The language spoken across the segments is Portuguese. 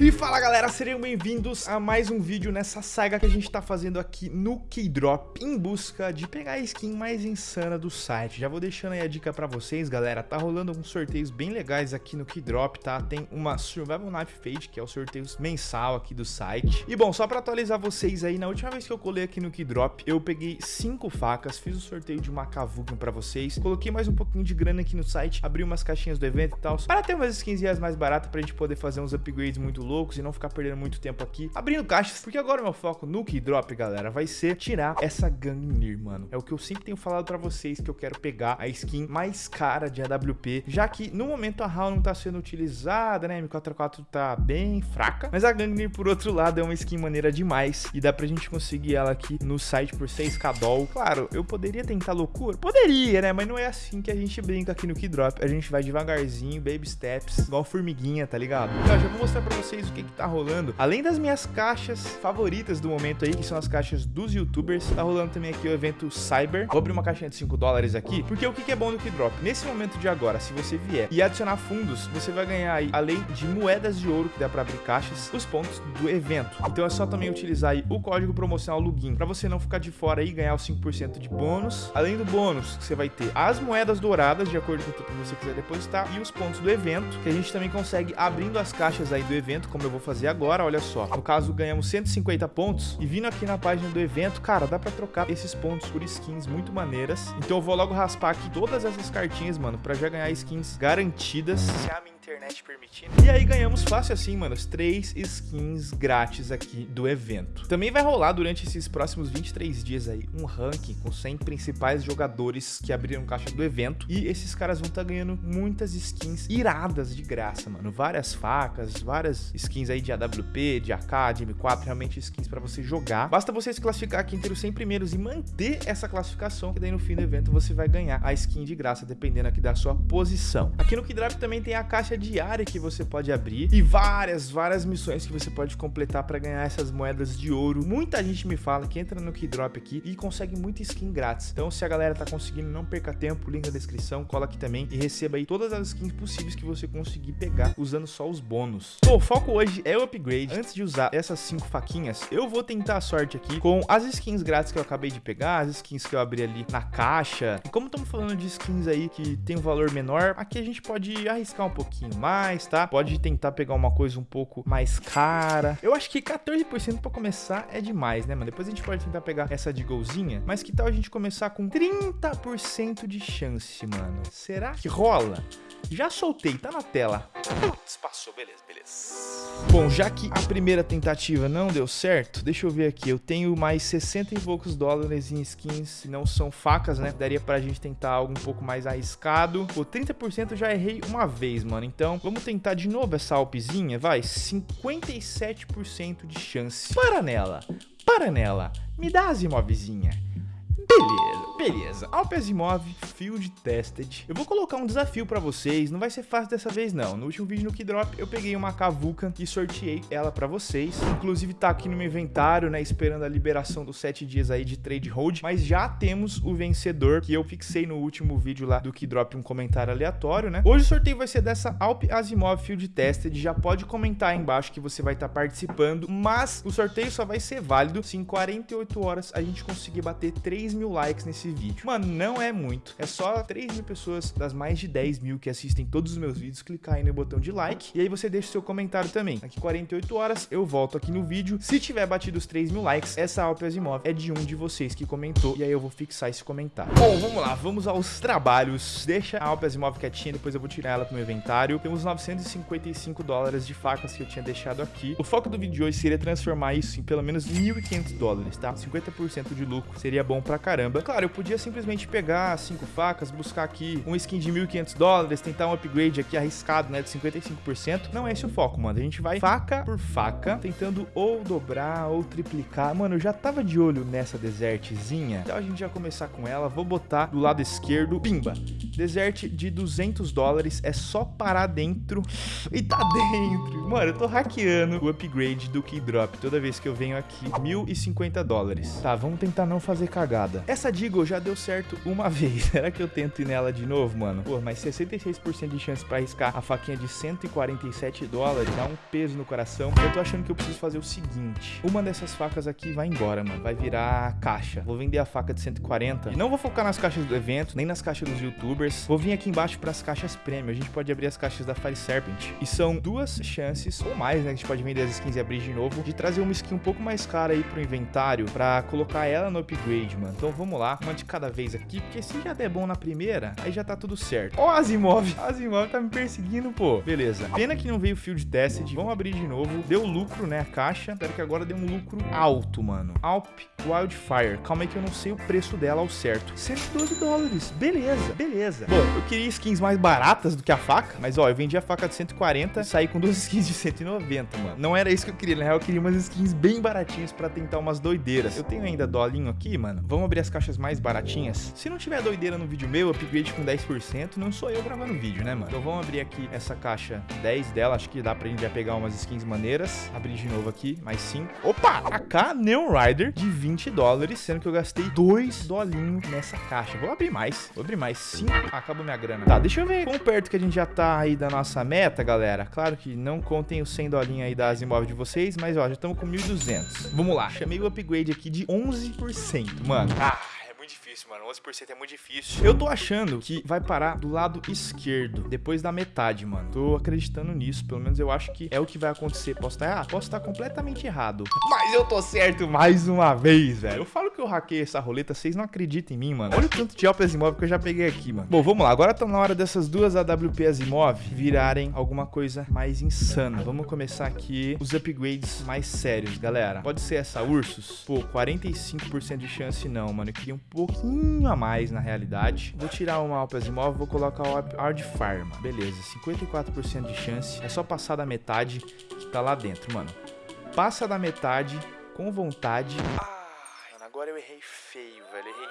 E fala galera, sejam bem-vindos a mais um vídeo nessa saga que a gente tá fazendo aqui no Keydrop em busca de pegar a skin mais insana do site. Já vou deixando aí a dica pra vocês, galera, tá rolando alguns sorteios bem legais aqui no Keydrop, tá? Tem uma Survival Knife Fade, que é o sorteio mensal aqui do site. E bom, só pra atualizar vocês aí, na última vez que eu colei aqui no Keydrop, eu peguei cinco facas, fiz o sorteio de uma Kavuken pra vocês, coloquei mais um pouquinho de grana aqui no site, abri umas caixinhas do evento e tal, para ter umas skins mais baratas pra gente poder fazer uns upgrades muito loucos e não ficar perdendo muito tempo aqui abrindo caixas, porque agora meu foco no Keydrop, galera, vai ser tirar essa Gangnir, mano. É o que eu sempre tenho falado pra vocês, que eu quero pegar a skin mais cara de AWP, já que no momento a HAL não tá sendo utilizada, né, M44 tá bem fraca, mas a Gangnir, por outro lado, é uma skin maneira demais e dá pra gente conseguir ela aqui no site por 6k doll. Claro, eu poderia tentar loucura? Poderia, né, mas não é assim que a gente brinca aqui no Keydrop. A gente vai devagarzinho, baby steps, igual formiguinha, tá ligado? Então, já vou mostrar pra vocês o que que tá rolando. Além das minhas caixas favoritas do momento aí, que são as caixas dos youtubers, tá rolando também aqui o evento Cyber. Vou abrir uma caixinha de 5 dólares aqui, porque o que, que é bom do Keydrop? Nesse momento de agora, se você vier e adicionar fundos, você vai ganhar aí, além de moedas de ouro que dá pra abrir caixas, os pontos do evento. Então é só também utilizar aí o código promocional LUGIN, pra você não ficar de fora e ganhar os 5% de bônus. Além do bônus, você vai ter as moedas douradas, de acordo com o que você quiser depositar, e os pontos do evento, que a gente também consegue abrindo as caixas aí do evento, como eu vou fazer agora, olha só. No caso, ganhamos 150 pontos e vindo aqui na página do evento, cara, dá pra trocar esses pontos por skins muito maneiras. Então eu vou logo raspar aqui todas essas cartinhas, mano, pra já ganhar skins garantidas. Se a minha internet permitindo. E aí ganhamos fácil assim, mano, os três skins grátis aqui do evento. Também vai rolar durante esses próximos 23 dias aí um ranking com 100 principais jogadores que abriram caixa do evento. E esses caras vão estar tá ganhando muitas skins iradas de graça, mano. Várias facas, várias skins aí de AWP, de AK, de M4, realmente skins para você jogar. Basta você se classificar aqui entre os 100 primeiros e manter essa classificação, que daí no fim do evento você vai ganhar a skin de graça, dependendo aqui da sua posição. Aqui no Keydrop também tem a caixa diária que você pode abrir e várias, várias missões que você pode completar para ganhar essas moedas de ouro. Muita gente me fala que entra no Keydrop aqui e consegue muita skin grátis. Então, se a galera tá conseguindo, não perca tempo, link na descrição, cola aqui também e receba aí todas as skins possíveis que você conseguir pegar usando só os bônus. Bom, o foco hoje é o upgrade. Antes de usar essas cinco faquinhas, eu vou tentar a sorte aqui com as skins grátis que eu acabei de pegar, as skins que eu abri ali na caixa. E como estamos falando de skins aí que tem um valor menor, aqui a gente pode arriscar um pouquinho mais, tá? Pode tentar pegar uma coisa um pouco mais cara. Eu acho que 14% para começar é demais, né, mano? Depois a gente pode tentar pegar essa de golzinha, mas que tal a gente começar com 30% de chance, mano? Será que rola? Já soltei, tá na tela. Putz, passou, beleza, beleza. Bom, já que a primeira tentativa não deu certo, deixa eu ver aqui. Eu tenho mais 60 e poucos dólares em skins, não são facas, né? Daria pra gente tentar algo um pouco mais arriscado. Pô, 30% eu já errei uma vez, mano. Então, vamos tentar de novo essa alpezinha, vai. 57% de chance. Para nela, para nela. Me dá as imovezinha. Beleza, beleza. Alpe Asimov Field Tested. Eu vou colocar um desafio pra vocês, não vai ser fácil dessa vez não. No último vídeo no Keydrop, eu peguei uma Kavuka e sorteei ela pra vocês. Inclusive tá aqui no meu inventário, né, esperando a liberação dos 7 dias aí de trade hold. Mas já temos o vencedor, que eu fixei no último vídeo lá do Keydrop um comentário aleatório, né. Hoje o sorteio vai ser dessa Alpe Asimov Field Tested. Já pode comentar aí embaixo que você vai estar tá participando, mas o sorteio só vai ser válido se em 48 horas a gente conseguir bater 3 mil likes nesse vídeo. Mano, não é muito. É só 3 mil pessoas das mais de 10 mil que assistem todos os meus vídeos clicar aí no botão de like. E aí você deixa o seu comentário também. Daqui 48 horas eu volto aqui no vídeo. Se tiver batido os 3 mil likes, essa Alpe Asimov é de um de vocês que comentou. E aí eu vou fixar esse comentário. Bom, vamos lá. Vamos aos trabalhos. Deixa a Alpe Asimov quietinha, depois eu vou tirar ela pro meu inventário. Temos 955 dólares de facas que eu tinha deixado aqui. O foco do vídeo de hoje seria transformar isso em pelo menos 1.500 dólares, tá? 50% de lucro seria bom pra caramba. Claro, eu podia simplesmente pegar cinco facas, buscar aqui um skin de 1.500 dólares, tentar um upgrade aqui arriscado, né, de 55%. Não é esse o foco, mano. A gente vai faca por faca, tentando ou dobrar ou triplicar. Mano, eu já tava de olho nessa desertzinha. Então a gente já começar com ela. Vou botar do lado esquerdo, pimba. Desert de 200 dólares, é só parar dentro e tá dentro. Mano, eu tô hackeando o upgrade do Keydrop toda vez que eu venho aqui. 1.050 dólares. Tá, vamos tentar não fazer cagada. Essa Deagle já deu certo uma vez. Será que eu tento ir nela de novo, mano? Pô, mas 66% de chance pra arriscar a faquinha de 147 dólares dá um peso no coração. Eu tô achando que eu preciso fazer o seguinte. Uma dessas facas aqui vai embora, mano. Vai virar caixa. Vou vender a faca de 140. E não vou focar nas caixas do evento, nem nas caixas dos youtubers. Vou vir aqui embaixo pras caixas prêmio. A gente pode abrir as caixas da Fire Serpent. E são duas chances, ou mais, né? Que a gente pode vender as skins e abrir de novo, de trazer uma skin um pouco mais cara aí pro inventário pra colocar ela no upgrade, mano. Então vamos lá, uma de cada vez aqui, porque se já der bom na primeira, aí já tá tudo certo. Ó, oh, Asimov, Asimov tá me perseguindo, pô. Beleza. Pena que não veio Field Tested. Vamos abrir de novo. Deu lucro, né, a caixa. Espero que agora dê um lucro alto, mano. Alp Wildfire. Calma aí que eu não sei o preço dela ao certo. 112 dólares. Beleza, beleza. Bom, eu queria skins mais baratas do que a faca, mas ó, eu vendi a faca de 140 e saí com duas skins de 190, mano. Não era isso que eu queria, na real eu queria umas skins bem baratinhas pra tentar umas doideiras. Eu tenho ainda dolinho aqui, mano. Vamos abrir as caixas mais baratinhas. Se não tiver doideira no vídeo meu, upgrade com 10%, não sou eu gravando vídeo, né, mano? Então vamos abrir aqui essa caixa 10 dela, acho que dá pra gente já pegar umas skins maneiras. Abrir de novo aqui, mais 5. Opa! AK Neon Rider de 20 20 dólares, sendo que eu gastei 2 dolinhos nessa caixa. Vou abrir mais. Vou abrir mais 5. Ah, acabou minha grana. Tá, deixa eu ver quão perto que a gente já tá aí da nossa meta, galera. Claro que não contem os 100 dolinhos aí das imóveis de vocês, mas ó, já estamos com 1.200. Vamos lá. Chamei o upgrade aqui de 11%. Mano, ah muito difícil, mano. 11% é muito difícil. Eu tô achando que vai parar do lado esquerdo, depois da metade, mano. Tô acreditando nisso. Pelo menos eu acho que é o que vai acontecer. Posso estar errado? Posso estar completamente errado. Mas eu tô certo mais uma vez, velho. Eu falo que eu hackei essa roleta, vocês não acreditam em mim, mano. Olha o tanto de Alpes Imóvel que eu já peguei aqui, mano. Bom, vamos lá. Agora tá na hora dessas duas AWP Asimov virarem alguma coisa mais insana. Vamos começar aqui os upgrades mais sérios, galera. Pode ser essa Ursus? Pô, 45% de chance não, mano. Eu queria um pouquinho a mais na realidade. Vou tirar uma Alpes Imóvel, vou colocar o Hard Farm. Beleza, 54% de chance. É só passar da metade que tá lá dentro, mano. Passa da metade com vontade. Ah, agora eu errei feio, velho. Errei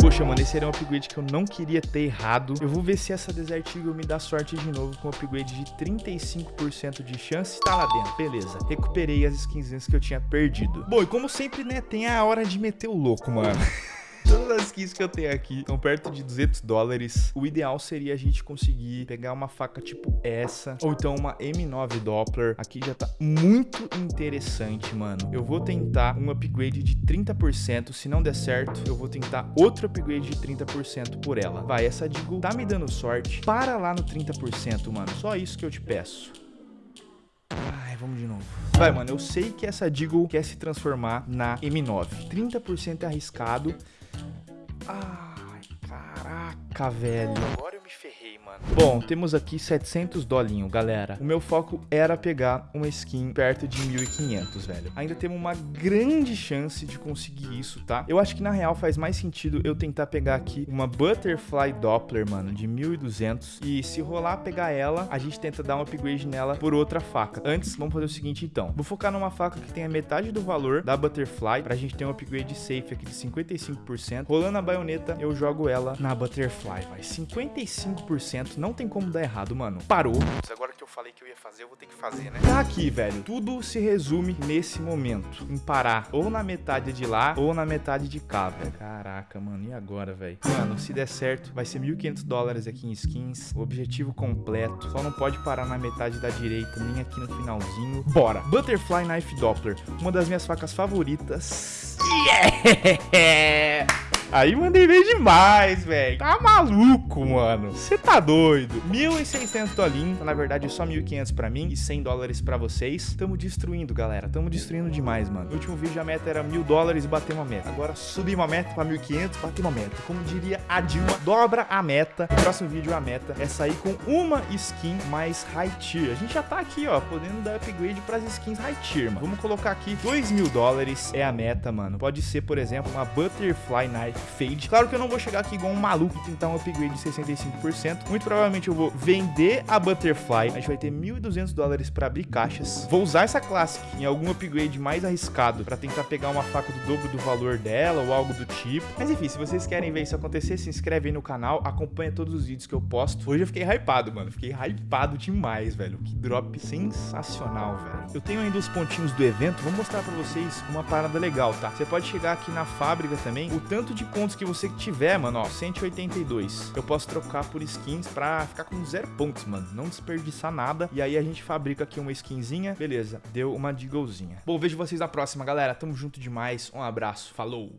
Poxa, mano, esse era um upgrade que eu não queria ter errado. Eu vou ver se essa Desert Eagle me dá sorte de novo com um upgrade de 35% de chance. Tá lá dentro, beleza. Recuperei as skins que eu tinha perdido. Bom, e como sempre, né, tem a hora de meter o louco, mano. Todas as skins que eu tenho aqui estão perto de 200 dólares. O ideal seria a gente conseguir pegar uma faca tipo essa, ou então uma M9 Doppler. Aqui já tá muito interessante, mano. Eu vou tentar um upgrade de 30%. Se não der certo, eu vou tentar outro upgrade de 30% por ela. Vai, essa Deagle tá me dando sorte. Para lá no 30%, mano. Só isso que eu te peço. Ai, vamos de novo. Vai, mano, eu sei que essa Deagle quer se transformar na M9. 30% é arriscado, Ai, caraca, velho. Agora eu ferrei, mano. Bom, temos aqui 700 dolinho, galera. O meu foco era pegar uma skin perto de 1.500, velho. Ainda temos uma grande chance de conseguir isso, tá? Eu acho que na real faz mais sentido eu tentar pegar aqui uma Butterfly Doppler, mano, de 1.200. E se rolar pegar ela, a gente tenta dar um upgrade nela por outra faca. Antes, vamos fazer o seguinte, então. Vou focar numa faca que tenha metade do valor da Butterfly, pra gente ter um upgrade safe aqui de 55%. Rolando a baioneta, eu jogo ela na Butterfly, vai. 55% não tem como dar errado, mano. Parou. Agora que eu falei que eu ia fazer, eu vou ter que fazer, né? Tá aqui, velho. Tudo se resume nesse momento. Em parar ou na metade de lá ou na metade de cá, velho. Caraca, mano. E agora, velho? Mano, se der certo, vai ser 1.500 dólares aqui em skins. O objetivo completo. Só não pode parar na metade da direita, nem aqui no finalzinho. Bora! Butterfly Knife Doppler. Uma das minhas facas favoritas. Yeah! Aí mandei bem demais, velho. Tá maluco, mano. Você tá doido. 1.600 dolinhos. Na verdade, só 1.500 pra mim e 100 dólares pra vocês. Tamo destruindo, galera. Tamo destruindo demais, mano. No último vídeo a meta era 1.000 dólares e bater uma meta. Agora subi uma meta pra 1.500, bater uma meta. Como diria a Dilma, dobra a meta. No próximo vídeo a meta é sair com uma skin mais high tier. A gente já tá aqui, ó, podendo dar upgrade pras skins high tier, mano. Vamos colocar aqui 2 mil dólares é a meta, mano. Pode ser, por exemplo, uma Butterfly Knife fade. Claro que eu não vou chegar aqui igual um maluco e tentar um upgrade de 65%. Muito provavelmente eu vou vender a Butterfly. A gente vai ter 1.200 dólares para abrir caixas. Vou usar essa Classic em algum upgrade mais arriscado para tentar pegar uma faca do dobro do valor dela ou algo do tipo. Mas enfim, se vocês querem ver isso acontecer, se inscreve aí no canal, acompanha todos os vídeos que eu posto. Hoje eu fiquei hypado, mano. Fiquei hypado demais, velho. Que drop sensacional, velho. Eu tenho ainda os pontinhos do evento. Vou mostrar para vocês uma parada legal, tá? Você pode chegar aqui na fábrica também. O tanto de contos que você tiver, mano, ó, 182. Eu posso trocar por skins pra ficar com zero pontos, mano. Não desperdiçar nada. E aí a gente fabrica aqui uma skinzinha. Beleza, deu uma Deaglezinha. Bom, vejo vocês na próxima, galera. Tamo junto demais. Um abraço, falou!